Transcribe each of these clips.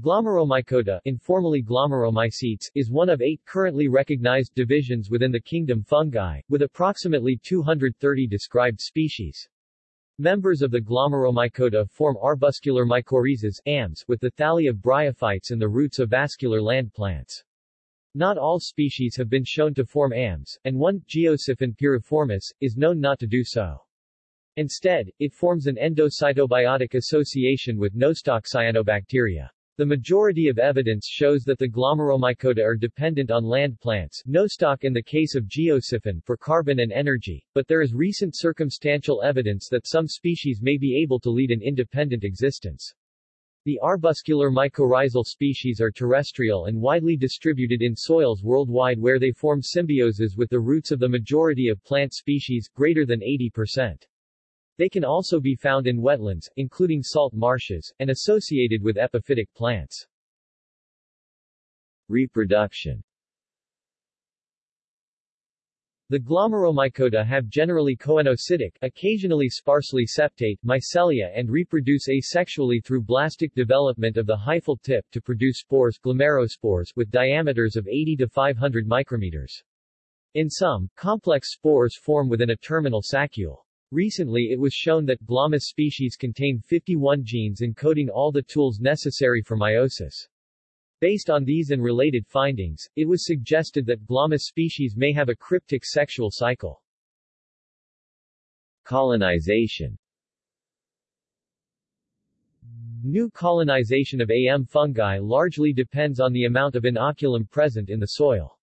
Glomeromycota informally glomeromycetes, is one of eight currently recognized divisions within the kingdom fungi, with approximately 230 described species. Members of the Glomeromycota form arbuscular mycorrhizas AMS, with the thalli of bryophytes and the roots of vascular land plants. Not all species have been shown to form AMS, and one, Geosiphon piriformis, is known not to do so. Instead, it forms an endocytobiotic association with nostoc cyanobacteria. The majority of evidence shows that the glomeromycota are dependent on land plants nostoc in the case of geosiphon for carbon and energy, but there is recent circumstantial evidence that some species may be able to lead an independent existence. The arbuscular mycorrhizal species are terrestrial and widely distributed in soils worldwide where they form symbioses with the roots of the majority of plant species, greater than 80%. They can also be found in wetlands, including salt marshes, and associated with epiphytic plants. Reproduction The glomeromycota have generally coenocytic, occasionally sparsely septate, mycelia and reproduce asexually through blastic development of the hyphal tip to produce spores glomerospores with diameters of 80 to 500 micrometers. In some, complex spores form within a terminal saccule. Recently it was shown that Glomus species contain 51 genes encoding all the tools necessary for meiosis. Based on these and related findings, it was suggested that Glomus species may have a cryptic sexual cycle. Colonization New colonization of AM fungi largely depends on the amount of inoculum present in the soil.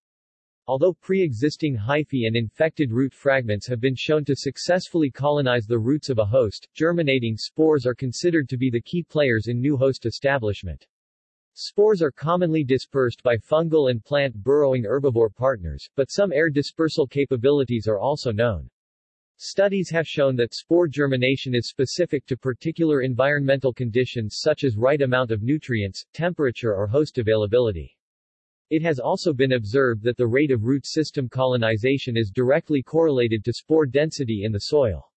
Although pre-existing hyphae and infected root fragments have been shown to successfully colonize the roots of a host, germinating spores are considered to be the key players in new host establishment. Spores are commonly dispersed by fungal and plant burrowing herbivore partners, but some air dispersal capabilities are also known. Studies have shown that spore germination is specific to particular environmental conditions such as right amount of nutrients, temperature or host availability. It has also been observed that the rate of root system colonization is directly correlated to spore density in the soil.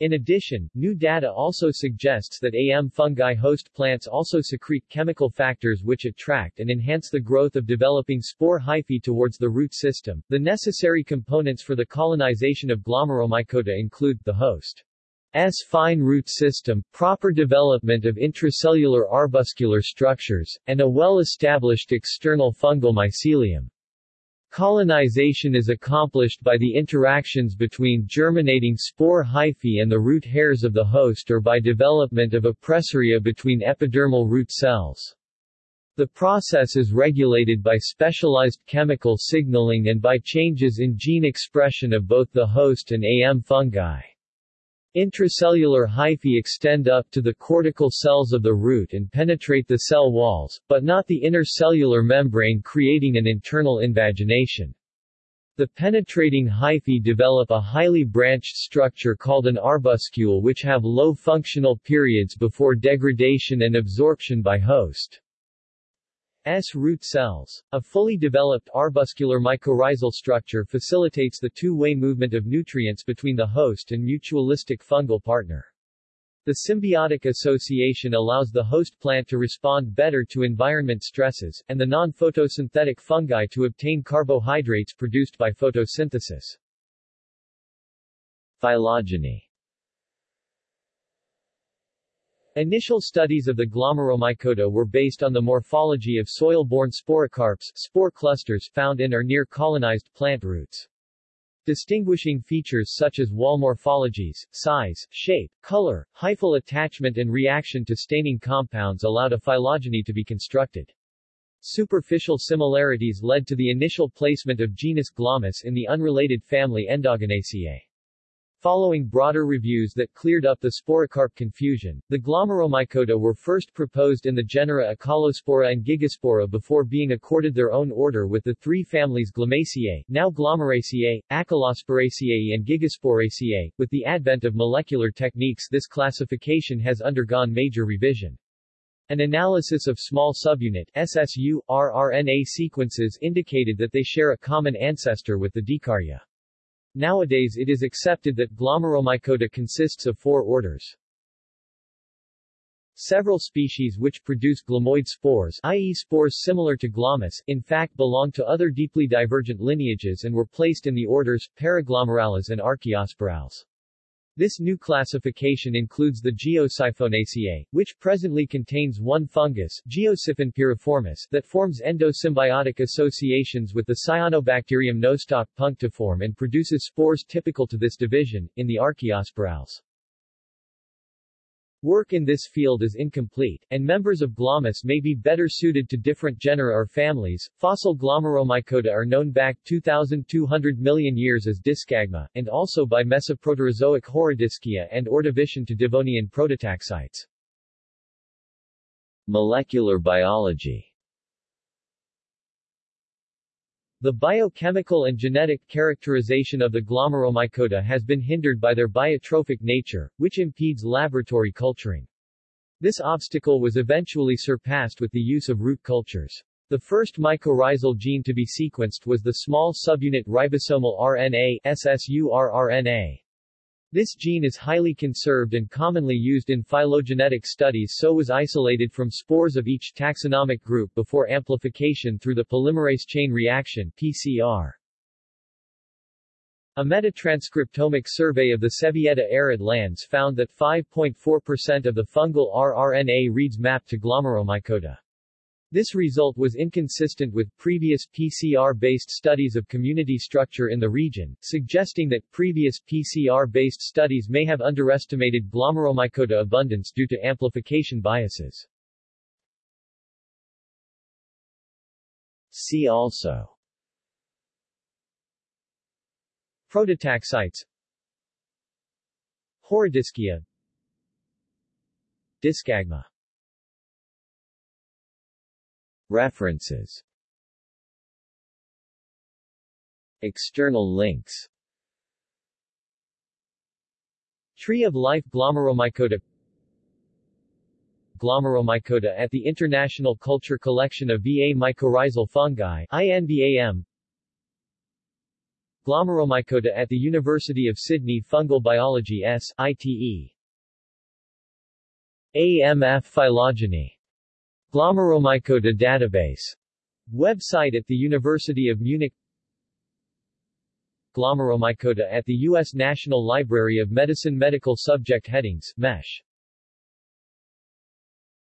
In addition, new data also suggests that AM fungi host plants also secrete chemical factors which attract and enhance the growth of developing spore hyphae towards the root system. The necessary components for the colonization of glomeromycota include the host S fine root system, proper development of intracellular arbuscular structures, and a well-established external fungal mycelium. Colonization is accomplished by the interactions between germinating spore hyphae and the root hairs of the host or by development of appressoria between epidermal root cells. The process is regulated by specialized chemical signaling and by changes in gene expression of both the host and AM fungi. Intracellular hyphae extend up to the cortical cells of the root and penetrate the cell walls, but not the inner cellular membrane creating an internal invagination. The penetrating hyphae develop a highly branched structure called an arbuscule which have low functional periods before degradation and absorption by host. S root cells. A fully developed arbuscular mycorrhizal structure facilitates the two-way movement of nutrients between the host and mutualistic fungal partner. The symbiotic association allows the host plant to respond better to environment stresses, and the non-photosynthetic fungi to obtain carbohydrates produced by photosynthesis. Phylogeny Initial studies of the glomeromycota were based on the morphology of soil-borne sporocarps spore clusters found in or near colonized plant roots. Distinguishing features such as wall morphologies, size, shape, color, hyphal attachment and reaction to staining compounds allowed a phylogeny to be constructed. Superficial similarities led to the initial placement of genus Glomus in the unrelated family Endogonaceae. Following broader reviews that cleared up the sporocarp confusion, the glomeromycota were first proposed in the genera Acaulospora and Gigaspora before being accorded their own order with the three families Glomaceae, now Glomeraceae, Acaulosporaceae, and Gigasporaceae. With the advent of molecular techniques this classification has undergone major revision. An analysis of small subunit SSU, rRNA sequences indicated that they share a common ancestor with the Dikarya. Nowadays it is accepted that Glomeromycota consists of four orders. Several species which produce glomoid spores i.e. spores similar to glomus, in fact belong to other deeply divergent lineages and were placed in the orders, Paraglomerales and Archaeosporales. This new classification includes the Geosiphonaceae, which presently contains one fungus, Geosiphon piriformis, that forms endosymbiotic associations with the Cyanobacterium nostoc punctiforme and produces spores typical to this division, in the Archaeosporales. Work in this field is incomplete, and members of Glomus may be better suited to different genera or families. Fossil Glomeromycota are known back 2,200 million years as Diskagma, and also by Mesoproterozoic Horodyskia and Ordovician to Devonian prototaxites. Molecular biology The biochemical and genetic characterization of the glomeromycota has been hindered by their biotrophic nature, which impedes laboratory culturing. This obstacle was eventually surpassed with the use of root cultures. The first mycorrhizal gene to be sequenced was the small subunit ribosomal RNA SSURRNA. This gene is highly conserved and commonly used in phylogenetic studies so was isolated from spores of each taxonomic group before amplification through the polymerase chain reaction PCR. A metatranscriptomic survey of the Sevilleta arid lands found that 5.4% of the fungal rRNA reads map to glomeromycota. This result was inconsistent with previous PCR-based studies of community structure in the region, suggesting that previous PCR-based studies may have underestimated glomeromycota abundance due to amplification biases. See also Prototaxites Horodyskia Diskagma References. External links. Tree of Life Glomeromycota. Glomeromycota at the International Culture Collection of VA mycorrhizal fungi INVAM Glomeromycota at the University of Sydney Fungal Biology S. ITE AMF phylogeny Glomeromycota database website at the University of Munich Glomeromycota at the U.S. National Library of Medicine Medical Subject Headings MESH